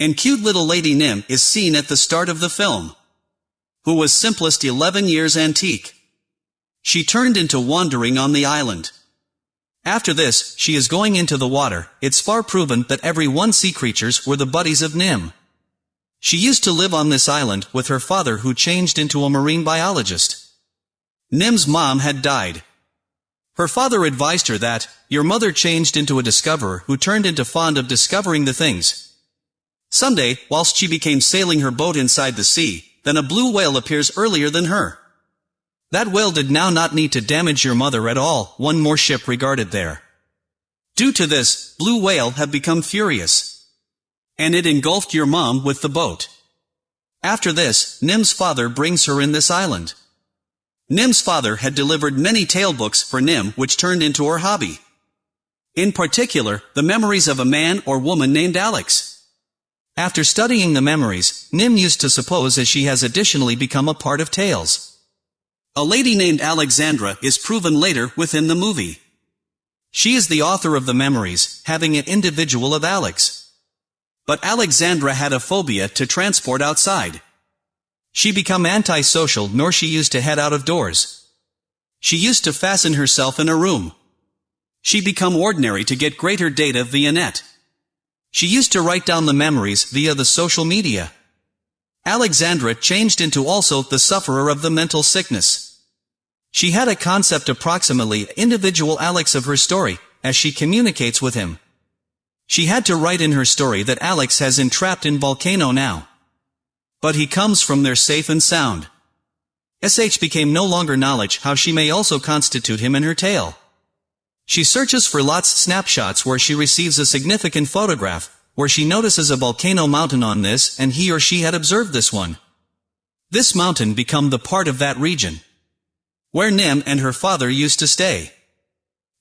And cute little Lady Nim is seen at the start of the film. Who was simplest 11 years antique. She turned into wandering on the island. After this, she is going into the water, it's far proven that every one sea creatures were the buddies of Nim. She used to live on this island with her father who changed into a marine biologist. Nim's mom had died. Her father advised her that, your mother changed into a discoverer who turned into fond of discovering the things. Someday, whilst she became sailing her boat inside the sea, then a blue whale appears earlier than her. That whale did now not need to damage your mother at all, one more ship regarded there. Due to this, blue whale have become furious. And it engulfed your mom with the boat. After this, Nim's father brings her in this island. Nim's father had delivered many tale books for Nim which turned into her hobby. In particular, the memories of a man or woman named Alex. After studying the memories, Nim used to suppose as she has additionally become a part of tales. A lady named Alexandra is proven later within the movie. She is the author of the memories, having an individual of Alex. But Alexandra had a phobia to transport outside. She become antisocial nor she used to head out of doors. She used to fasten herself in a room. She become ordinary to get greater data via net. She used to write down the memories via the social media. Alexandra changed into also the sufferer of the mental sickness. She had a concept approximately individual Alex of her story, as she communicates with him. She had to write in her story that Alex has entrapped in volcano now. But he comes from there safe and sound. SH became no longer knowledge how she may also constitute him in her tale. She searches for lots snapshots where she receives a significant photograph, where she notices a volcano mountain on this and he or she had observed this one. This mountain become the part of that region. Where Nim and her father used to stay.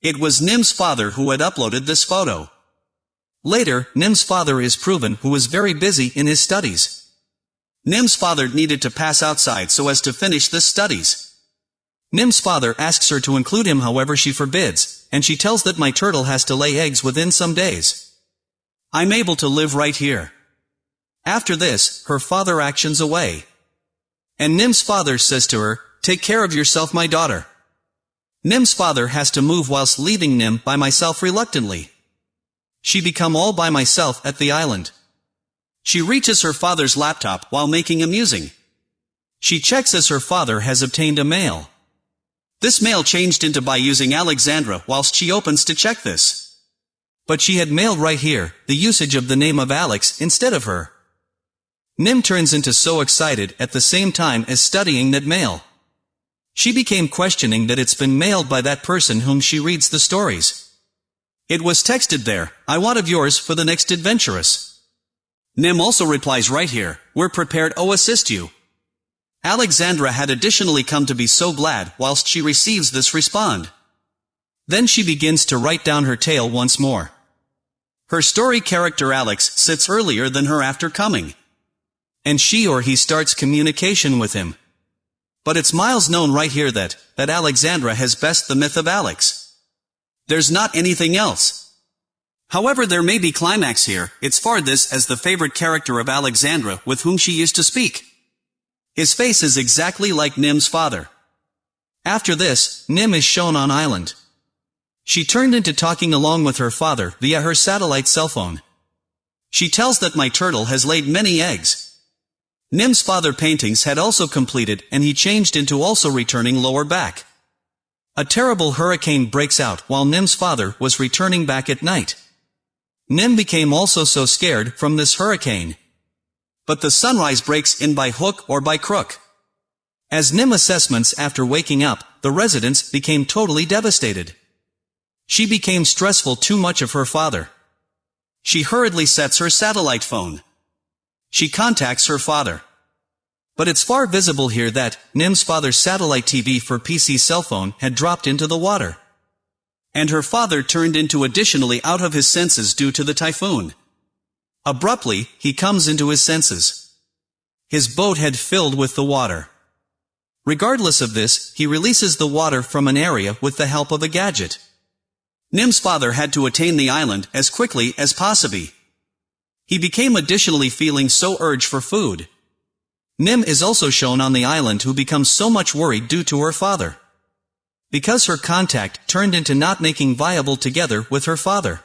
It was Nim's father who had uploaded this photo. Later, Nim's father is proven who was very busy in his studies. Nim's father needed to pass outside so as to finish the studies. Nim's father asks her to include him however she forbids, and she tells that my turtle has to lay eggs within some days. I'm able to live right here. After this, her father actions away. And Nim's father says to her, Take care of yourself my daughter. Nim's father has to move whilst leaving Nim by myself reluctantly. She become all by myself at the island. She reaches her father's laptop while making a musing. She checks as her father has obtained a mail. This mail changed into by using Alexandra whilst she opens to check this. But she had mailed right here, the usage of the name of Alex instead of her. Nim turns into so excited at the same time as studying that mail. She became questioning that it's been mailed by that person whom she reads the stories. It was texted there, I want of yours for the next adventurous. Nim also replies right here, we're prepared oh assist you. Alexandra had additionally come to be so glad whilst she receives this respond. Then she begins to write down her tale once more. Her story character Alex sits earlier than her after coming. And she or he starts communication with him. But it's miles known right here that, that Alexandra has best the myth of Alex. There's not anything else. However there may be climax here, it's far this as the favorite character of Alexandra with whom she used to speak. His face is exactly like Nim's father. After this, Nim is shown on island. She turned into talking along with her father via her satellite cell phone. She tells that my turtle has laid many eggs. Nim's father paintings had also completed and he changed into also returning lower back. A terrible hurricane breaks out while Nim's father was returning back at night. Nim became also so scared from this hurricane. But the sunrise breaks in by hook or by crook. As Nim assessments after waking up, the residents became totally devastated. She became stressful too much of her father. She hurriedly sets her satellite phone. She contacts her father. But it's far visible here that, Nim's father's satellite TV for PC cell phone had dropped into the water. And her father turned into additionally out of his senses due to the typhoon. Abruptly, he comes into his senses. His boat had filled with the water. Regardless of this, he releases the water from an area with the help of a gadget. Nim's father had to attain the island as quickly as possible. He became additionally feeling so urge for food. Nim is also shown on the island who becomes so much worried due to her father. Because her contact turned into not making viable together with her father.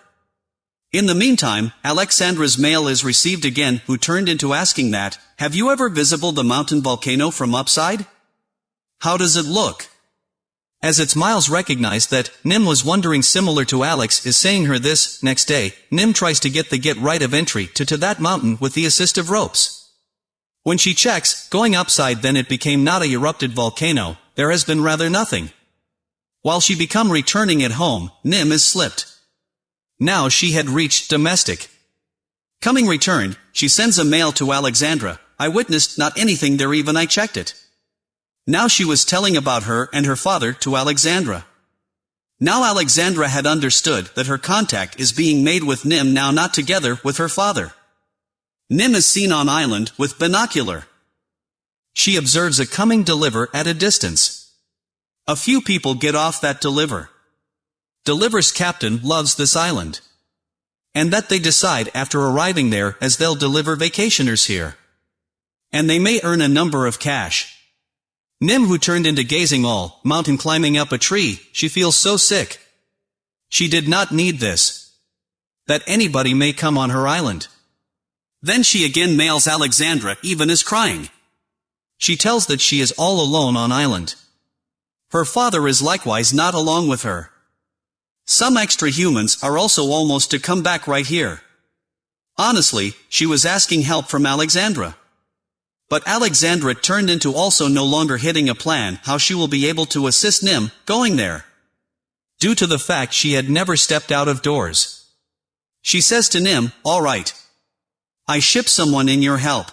In the meantime, Alexandra's mail is received again who turned into asking that, have you ever visible the mountain volcano from upside? How does it look? As it's Miles recognized that, Nim was wondering similar to Alex is saying her this, next day, Nim tries to get the get right of entry to to that mountain with the assist of ropes. When she checks, going upside then it became not a erupted volcano, there has been rather nothing. While she become returning at home, Nim is slipped. Now she had reached domestic. Coming returned, she sends a mail to Alexandra, I witnessed not anything there even I checked it. Now she was telling about her and her father to Alexandra. Now Alexandra had understood that her contact is being made with Nim now not together with her father. Nim is seen on island with binocular. She observes a coming deliver at a distance. A few people get off that deliver. Deliver's captain loves this island. And that they decide after arriving there as they'll deliver vacationers here. And they may earn a number of cash. Nim who turned into gazing all, mountain climbing up a tree, she feels so sick. She did not need this. That anybody may come on her island. Then she again mails Alexandra even is crying. She tells that she is all alone on island. Her father is likewise not along with her. Some extra humans are also almost to come back right here. Honestly, she was asking help from Alexandra. But Alexandra turned into also no longer hitting a plan how she will be able to assist Nim, going there. Due to the fact she had never stepped out of doors. She says to Nim, alright. I ship someone in your help.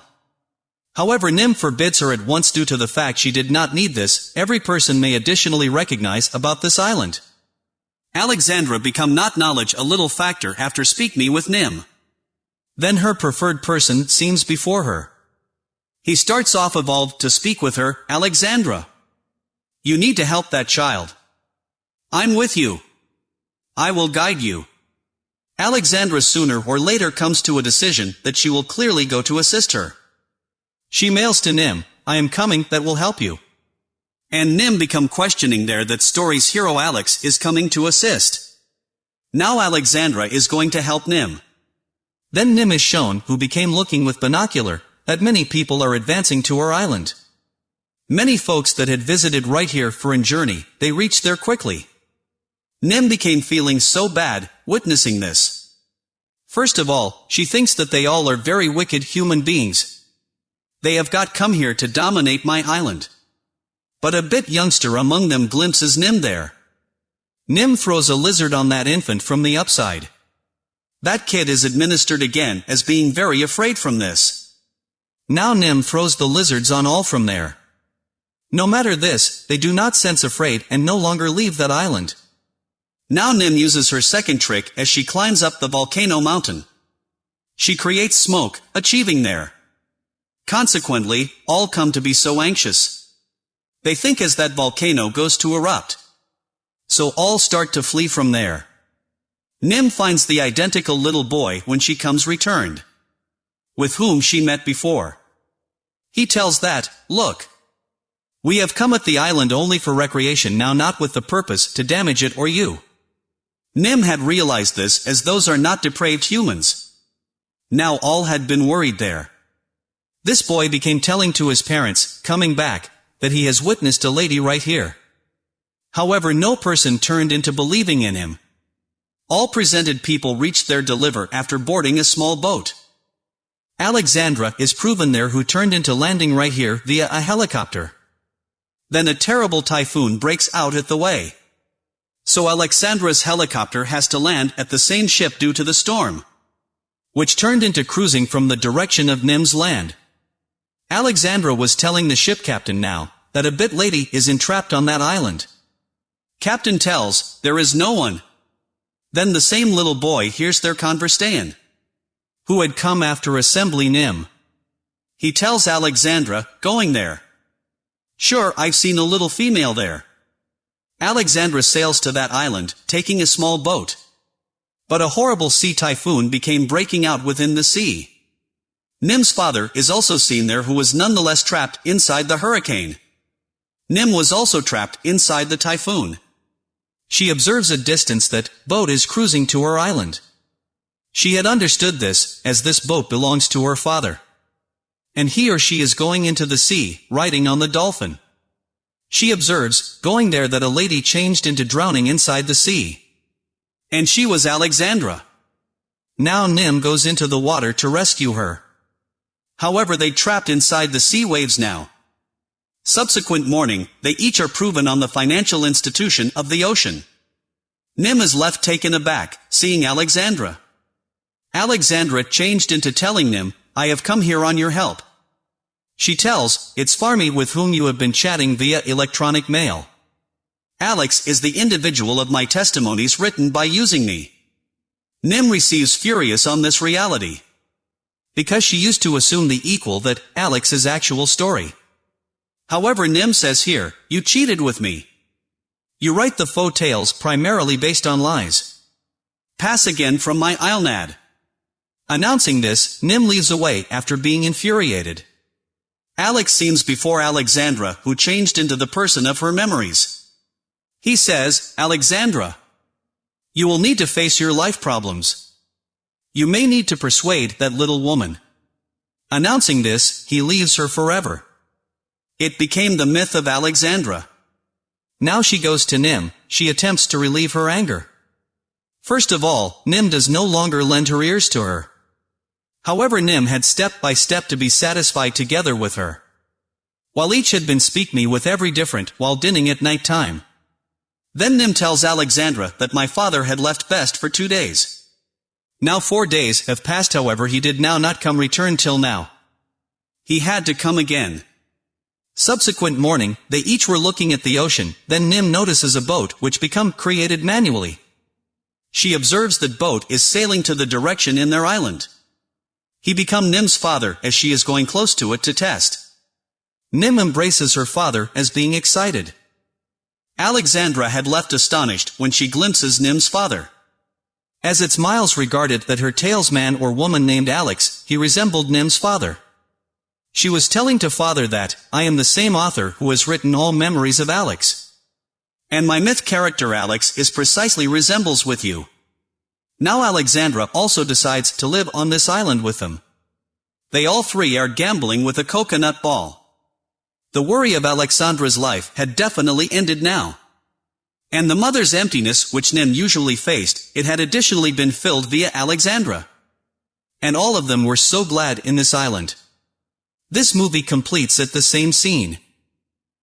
However Nim forbids her at once due to the fact she did not need this, every person may additionally recognize about this island. Alexandra become not knowledge a little factor after speak me with Nim. Then her preferred person seems before her. He starts off evolved to speak with her, Alexandra. You need to help that child. I'm with you. I will guide you. Alexandra sooner or later comes to a decision that she will clearly go to assist her. She mails to Nim, I am coming that will help you. And Nim become questioning there that story's hero Alex is coming to assist. Now Alexandra is going to help Nim. Then Nim is shown who became looking with binocular, that many people are advancing to our island. Many folks that had visited right here for an journey, they reached there quickly. Nim became feeling so bad, witnessing this. First of all, she thinks that they all are very wicked human beings. They have got come here to dominate my island. But a bit youngster among them glimpses Nim there. Nim throws a lizard on that infant from the upside. That kid is administered again as being very afraid from this. Now Nim throws the lizards on all from there. No matter this, they do not sense afraid and no longer leave that island. Now Nim uses her second trick as she climbs up the volcano mountain. She creates smoke, achieving there. Consequently, all come to be so anxious. They think as that volcano goes to erupt. So all start to flee from there. Nim finds the identical little boy when she comes returned. With whom she met before. He tells that, look. We have come at the island only for recreation now not with the purpose to damage it or you. Nim had realized this as those are not depraved humans. Now all had been worried there. This boy became telling to his parents, coming back, that he has witnessed a lady right here. However no person turned into believing in him. All presented people reached their deliver after boarding a small boat. Alexandra is proven there who turned into landing right here via a helicopter. Then a terrible typhoon breaks out at the way. So Alexandra's helicopter has to land at the same ship due to the storm. Which turned into cruising from the direction of Nim's land. Alexandra was telling the ship captain now, that a bit lady is entrapped on that island. Captain tells, there is no one. Then the same little boy hears their conversation. Who had come after assembly Nim. He tells Alexandra, going there. Sure, I've seen a little female there. Alexandra sails to that island, taking a small boat. But a horrible sea typhoon became breaking out within the sea. Nim's father is also seen there who was nonetheless trapped inside the hurricane. Nim was also trapped inside the typhoon. She observes a distance that boat is cruising to her island. She had understood this, as this boat belongs to her father. And he or she is going into the sea, riding on the dolphin. She observes, going there that a lady changed into drowning inside the sea. And she was Alexandra. Now Nim goes into the water to rescue her. However they trapped inside the sea waves now. Subsequent morning, they each are proven on the financial institution of the ocean. Nim is left taken aback, seeing Alexandra. Alexandra changed into telling Nim, I have come here on your help. She tells, it's Farmy with whom you have been chatting via electronic mail. Alex is the individual of my testimonies written by using me. Nim receives furious on this reality. Because she used to assume the equal that Alex is actual story. However Nim says here, you cheated with me. You write the faux tales primarily based on lies. Pass again from my Islenad. Announcing this, Nim leaves away after being infuriated. Alex seems before Alexandra who changed into the person of her memories. He says, Alexandra, you will need to face your life problems. You may need to persuade that little woman. Announcing this, he leaves her forever. It became the myth of Alexandra. Now she goes to Nim, she attempts to relieve her anger. First of all, Nim does no longer lend her ears to her. However Nim had step by step to be satisfied together with her. While each had been speak me with every different while dinning at night time. Then Nim tells Alexandra that my father had left best for two days. Now four days have passed however he did now not come return till now. He had to come again. Subsequent morning, they each were looking at the ocean, then Nim notices a boat which become created manually. She observes that boat is sailing to the direction in their island. He become Nim's father as she is going close to it to test. Nim embraces her father as being excited. Alexandra had left astonished when she glimpses Nim's father. As it's Miles regarded that her talesman or woman named Alex, he resembled Nim's father. She was telling to father that, I am the same author who has written all memories of Alex. And my myth character Alex is precisely resembles with you. Now Alexandra also decides to live on this island with them. They all three are gambling with a coconut ball. The worry of Alexandra's life had definitely ended now. And the mother's emptiness which Nim usually faced, it had additionally been filled via Alexandra. And all of them were so glad in this island. This movie completes at the same scene.